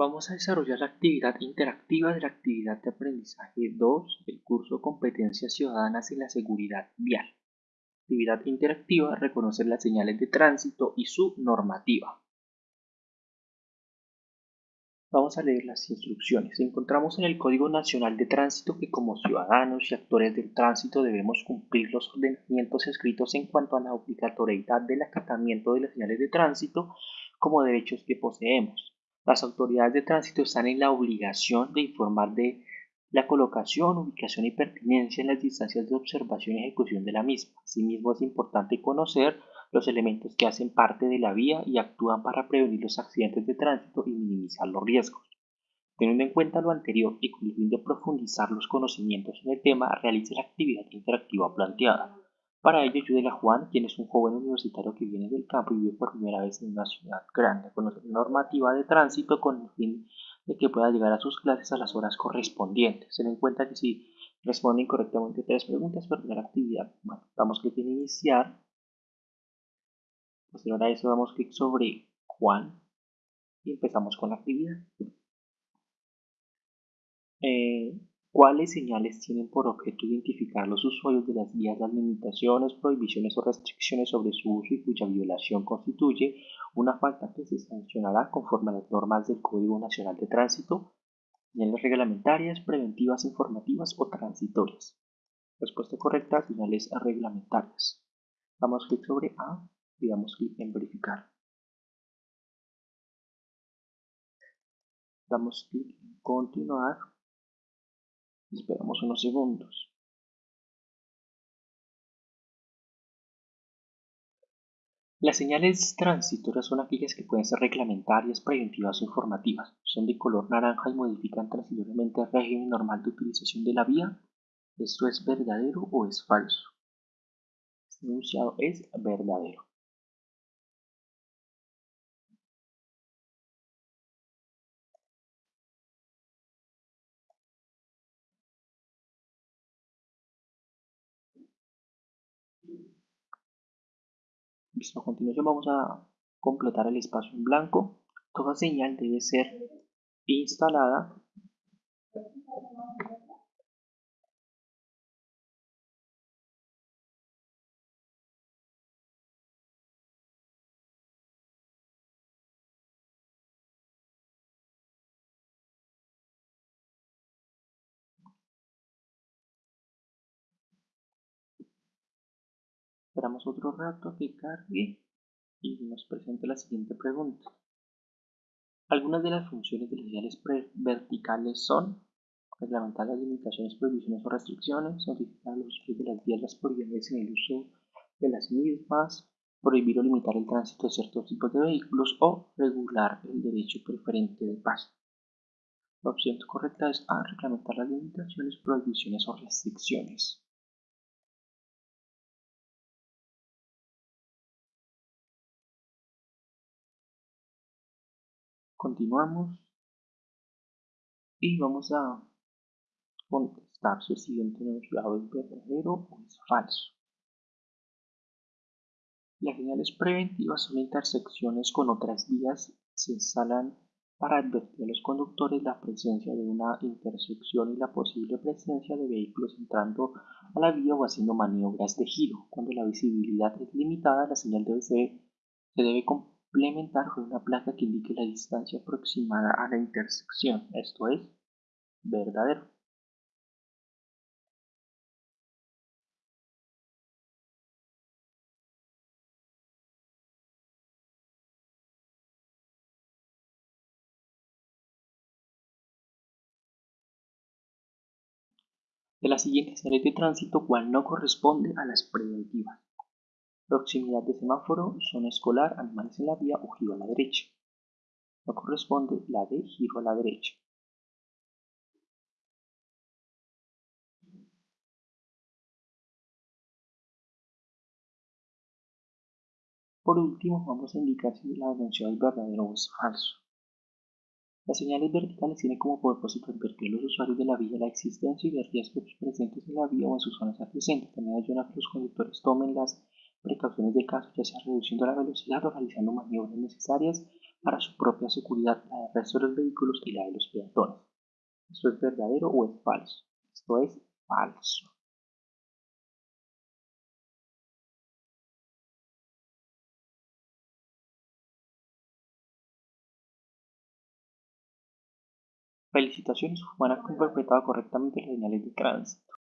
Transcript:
Vamos a desarrollar la actividad interactiva de la actividad de aprendizaje 2 del curso Competencias Ciudadanas en la Seguridad Vial. Actividad interactiva, reconocer las señales de tránsito y su normativa. Vamos a leer las instrucciones. Encontramos en el Código Nacional de Tránsito que como ciudadanos y actores del tránsito debemos cumplir los ordenamientos escritos en cuanto a la obligatoriedad del acatamiento de las señales de tránsito como derechos que poseemos las autoridades de tránsito están en la obligación de informar de la colocación, ubicación y pertinencia en las distancias de observación y ejecución de la misma. Asimismo, es importante conocer los elementos que hacen parte de la vía y actúan para prevenir los accidentes de tránsito y minimizar los riesgos. Teniendo en cuenta lo anterior y con el fin de profundizar los conocimientos en el tema, realice la actividad interactiva planteada. Para ello ayude a Juan, quien es un joven universitario que viene del campo y vive por primera vez en una ciudad grande, con normativa de tránsito con el fin de que pueda llegar a sus clases a las horas correspondientes. Se den cuenta que si responde incorrectamente tres preguntas, perderá la actividad. Bueno, damos clic en iniciar. Posterior a eso damos clic sobre Juan y empezamos con la actividad. Eh, ¿Cuáles señales tienen por objeto identificar los usuarios de las vías las limitaciones, prohibiciones o restricciones sobre su uso y cuya violación constituye una falta que se sancionará conforme a las normas del Código Nacional de Tránsito? Señales reglamentarias, preventivas, informativas o transitorias. Respuesta correcta, señales reglamentarias. Damos clic sobre A y damos clic en verificar. Damos clic en continuar Esperamos unos segundos. Las señales transitorias son aquellas que pueden ser reglamentarias, preventivas o informativas. Son de color naranja y modifican transitoriamente el régimen normal de utilización de la vía. ¿Esto es verdadero o es falso? Este enunciado es verdadero. A continuación vamos a completar el espacio en blanco. Toda señal debe ser instalada Esperamos otro rato que cargue y nos presente la siguiente pregunta. Algunas de las funciones de las señales verticales son reglamentar las limitaciones, prohibiciones o restricciones, notificar los usuarios de las vías las prioridades en el uso de las mismas, prohibir o limitar el tránsito de ciertos tipos de vehículos o regular el derecho preferente de paso. La opción correcta es A. Reglamentar las limitaciones, prohibiciones o restricciones. Continuamos y vamos a contestar si el siguiente enunciado es verdadero o es falso. Las señales preventivas son intersecciones con otras vías se instalan para advertir a los conductores la presencia de una intersección y la posible presencia de vehículos entrando a la vía o haciendo maniobras de giro. Cuando la visibilidad es limitada, la señal debe ser, se debe complementar con una placa que indique la distancia aproximada a la intersección, esto es, verdadero. De las siguientes series de tránsito, ¿cuál no corresponde a las preventivas? Proximidad de semáforo, zona escolar, animales en la vía o giro a la derecha. No corresponde la de giro a la derecha. Por último, vamos a indicar si la denuncia es verdadero o es falso. Las señales verticales tienen como propósito advertir a los usuarios de la vía la existencia de riesgos presentes en la vía o en sus zonas adyacentes. También ayudan a que los conductores tomen las precauciones de caso, ya sea reduciendo la velocidad o realizando maniobras necesarias para su propia seguridad, la del resto de los vehículos y la de los peatones. ¿Esto es verdadero o es falso? Esto es falso. Felicitaciones, Juan ha interpretado correctamente las señales de tránsito.